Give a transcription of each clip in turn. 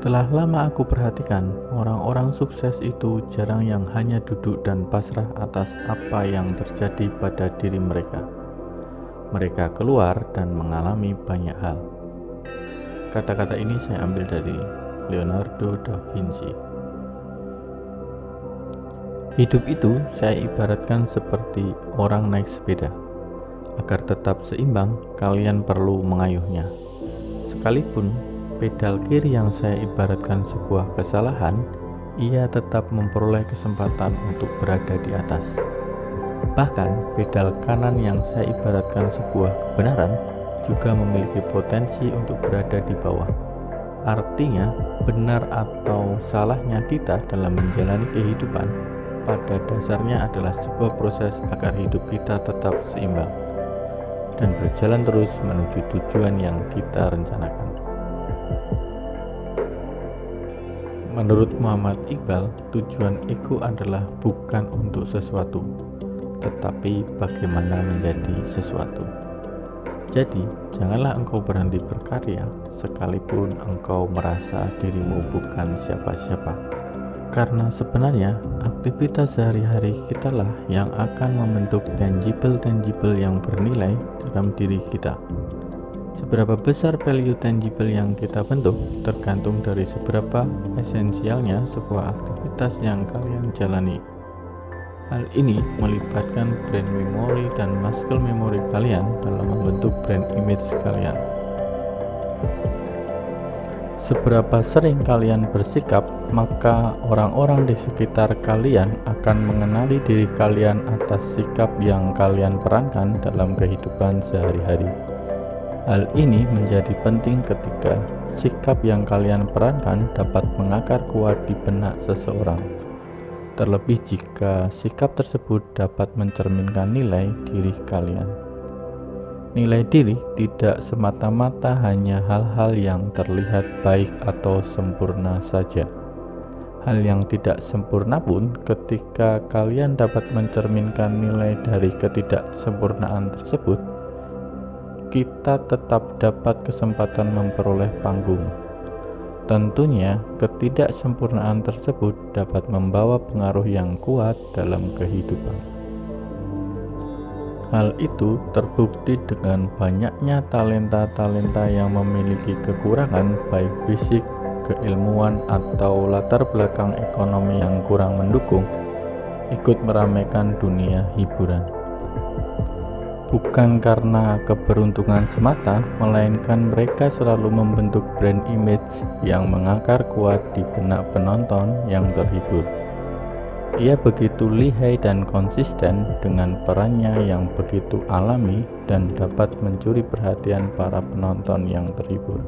Telah lama aku perhatikan, orang-orang sukses itu jarang yang hanya duduk dan pasrah atas apa yang terjadi pada diri mereka. Mereka keluar dan mengalami banyak hal. Kata-kata ini saya ambil dari Leonardo da Vinci. Hidup itu saya ibaratkan seperti orang naik sepeda. Agar tetap seimbang, kalian perlu mengayuhnya. Sekalipun pedal kiri yang saya ibaratkan sebuah kesalahan, ia tetap memperoleh kesempatan untuk berada di atas. Bahkan, pedal kanan yang saya ibaratkan sebuah kebenaran juga memiliki potensi untuk berada di bawah. Artinya, benar atau salahnya kita dalam menjalani kehidupan pada dasarnya adalah sebuah proses agar hidup kita tetap seimbang dan berjalan terus menuju tujuan yang kita rencanakan. Menurut Muhammad Iqbal, tujuan ego adalah bukan untuk sesuatu, tetapi bagaimana menjadi sesuatu. Jadi, janganlah engkau berhenti berkarya, sekalipun engkau merasa dirimu bukan siapa-siapa. Karena sebenarnya, aktivitas sehari-hari kitalah yang akan membentuk tangible-tangible yang bernilai dalam diri kita. Seberapa besar value tangible yang kita bentuk tergantung dari seberapa esensialnya sebuah aktivitas yang kalian jalani. Hal ini melibatkan brand memory dan muscle memory kalian dalam membentuk brand image kalian. Seberapa sering kalian bersikap, maka orang-orang di sekitar kalian akan mengenali diri kalian atas sikap yang kalian perankan dalam kehidupan sehari-hari. Hal ini menjadi penting ketika sikap yang kalian perankan dapat mengakar kuat di benak seseorang. Terlebih jika sikap tersebut dapat mencerminkan nilai diri kalian. Nilai diri tidak semata-mata hanya hal-hal yang terlihat baik atau sempurna saja. Hal yang tidak sempurna pun, ketika kalian dapat mencerminkan nilai dari ketidaksempurnaan tersebut, kita tetap dapat kesempatan memperoleh panggung. Tentunya, ketidaksempurnaan tersebut dapat membawa pengaruh yang kuat dalam kehidupan. Hal itu terbukti dengan banyaknya talenta-talenta yang memiliki kekurangan baik fisik, keilmuan, atau latar belakang ekonomi yang kurang mendukung ikut meramaikan dunia hiburan bukan karena keberuntungan semata, melainkan mereka selalu membentuk brand image yang mengakar kuat di benak penonton yang terhibur. Ia begitu lihai dan konsisten dengan perannya yang begitu alami dan dapat mencuri perhatian para penonton yang terhibur.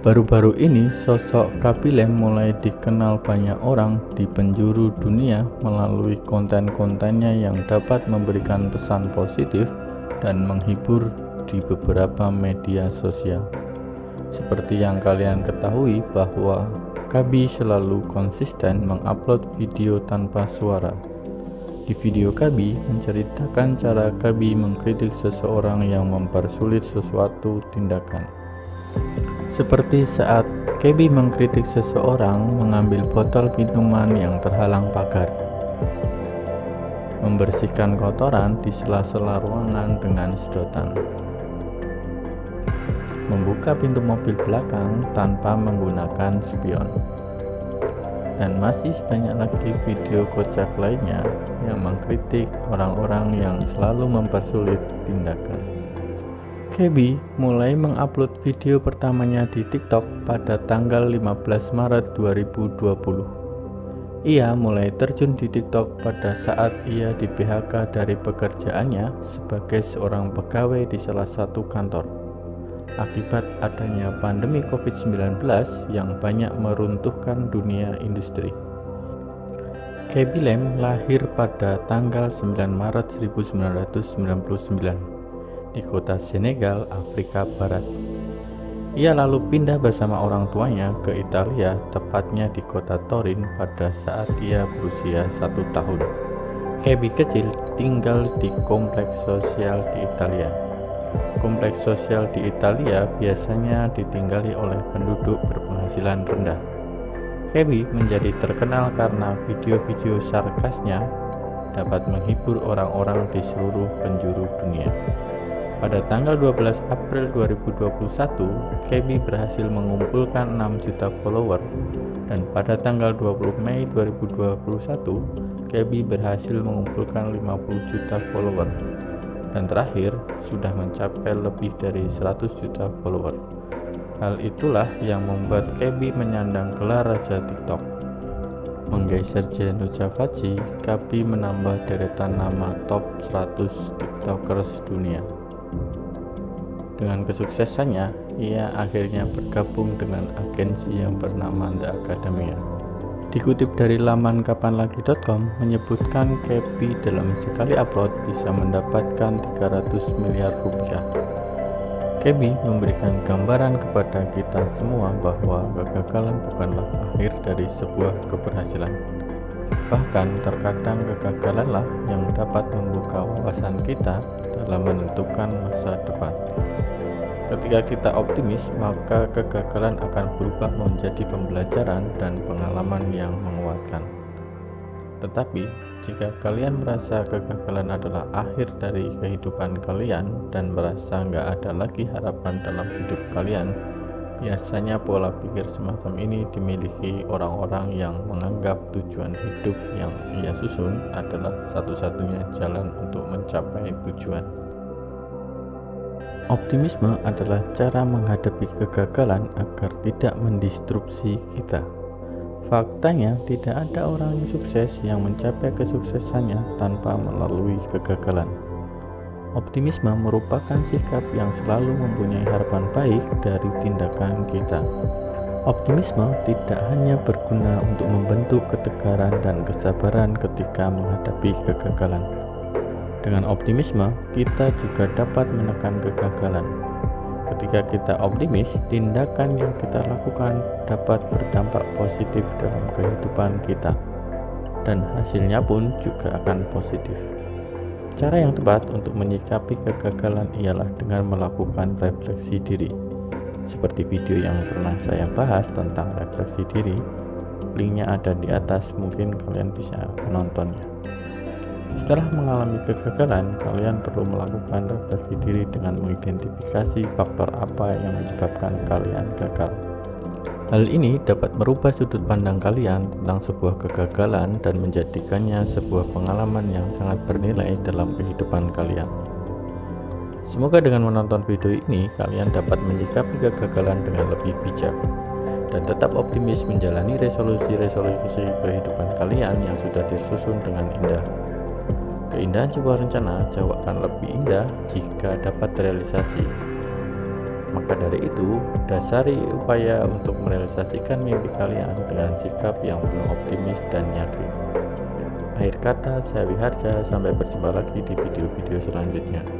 Baru-baru ini, sosok Kabilem mulai dikenal banyak orang di penjuru dunia melalui konten-kontennya yang dapat memberikan pesan positif dan menghibur di beberapa media sosial. Seperti yang kalian ketahui bahwa Kabi selalu konsisten mengupload video tanpa suara. Di video Kabi menceritakan cara Kabi mengkritik seseorang yang mempersulit sesuatu tindakan. Seperti saat Kebi mengkritik seseorang mengambil botol minuman yang terhalang pagar, membersihkan kotoran di sela-sela ruangan dengan sedotan, membuka pintu mobil belakang tanpa menggunakan spion, dan masih banyak lagi video kocak lainnya yang mengkritik orang-orang yang selalu mempersulit tindakan. Gaby mulai mengupload video pertamanya di TikTok pada tanggal 15 Maret 2020. Ia mulai terjun di TikTok pada saat ia di PHK dari pekerjaannya sebagai seorang pegawai di salah satu kantor. Akibat adanya pandemi COVID-19 yang banyak meruntuhkan dunia industri. Gaby Lem lahir pada tanggal 9 Maret 1999 di kota Senegal, Afrika Barat. Ia lalu pindah bersama orang tuanya ke Italia, tepatnya di kota Torin pada saat ia berusia satu tahun. Kebi kecil tinggal di kompleks sosial di Italia. Kompleks sosial di Italia biasanya ditinggali oleh penduduk berpenghasilan rendah. Kevin menjadi terkenal karena video-video sarkasnya dapat menghibur orang-orang di seluruh penjuru dunia. Pada tanggal 12 April 2021, Kevin berhasil mengumpulkan 6 juta follower dan pada tanggal 20 Mei 2021, Kevin berhasil mengumpulkan 50 juta follower dan terakhir sudah mencapai lebih dari 100 juta follower. Hal itulah yang membuat Kebi menyandang gelar Raja TikTok. Menggeser Jeno Javaji, Kabi menambah deretan nama top 100 TikTokers dunia. Dengan kesuksesannya, ia akhirnya bergabung dengan agensi yang bernama The Academia. Dikutip dari laman kapanlagi.com menyebutkan Kepi dalam sekali upload bisa mendapatkan 300 miliar rupiah. Kepi memberikan gambaran kepada kita semua bahwa kegagalan bukanlah akhir dari sebuah keberhasilan. Bahkan terkadang kegagalanlah yang dapat membuka wawasan kita dalam menentukan masa depan. Ketika kita optimis, maka kegagalan akan berubah menjadi pembelajaran dan pengalaman yang menguatkan. Tetapi, jika kalian merasa kegagalan adalah akhir dari kehidupan kalian dan merasa nggak ada lagi harapan dalam hidup kalian, biasanya pola pikir semacam ini dimiliki orang-orang yang menganggap tujuan hidup yang ia susun adalah satu-satunya jalan untuk mencapai tujuan. Optimisme adalah cara menghadapi kegagalan agar tidak mendistrupsi kita. Faktanya, tidak ada orang yang sukses yang mencapai kesuksesannya tanpa melalui kegagalan. Optimisme merupakan sikap yang selalu mempunyai harapan baik dari tindakan kita. Optimisme tidak hanya berguna untuk membentuk ketegaran dan kesabaran ketika menghadapi kegagalan dengan optimisme, kita juga dapat menekan kegagalan. Ketika kita optimis, tindakan yang kita lakukan dapat berdampak positif dalam kehidupan kita, dan hasilnya pun juga akan positif. Cara yang tepat untuk menyikapi kegagalan ialah dengan melakukan refleksi diri. Seperti video yang pernah saya bahas tentang refleksi diri, linknya ada di atas, mungkin kalian bisa menontonnya. Setelah mengalami kegagalan, kalian perlu melakukan refleksi diri dengan mengidentifikasi faktor apa yang menyebabkan kalian gagal. Hal ini dapat merubah sudut pandang kalian tentang sebuah kegagalan dan menjadikannya sebuah pengalaman yang sangat bernilai dalam kehidupan kalian. Semoga dengan menonton video ini, kalian dapat menyikapi kegagalan dengan lebih bijak dan tetap optimis menjalani resolusi-resolusi kehidupan kalian yang sudah disusun dengan indah. Keindahan sebuah rencana jauh akan lebih indah jika dapat terrealisasi. Maka dari itu, dasari upaya untuk merealisasikan mimpi kalian dengan sikap yang penuh optimis dan yakin. Akhir kata, saya Wiharja, sampai berjumpa lagi di video-video selanjutnya.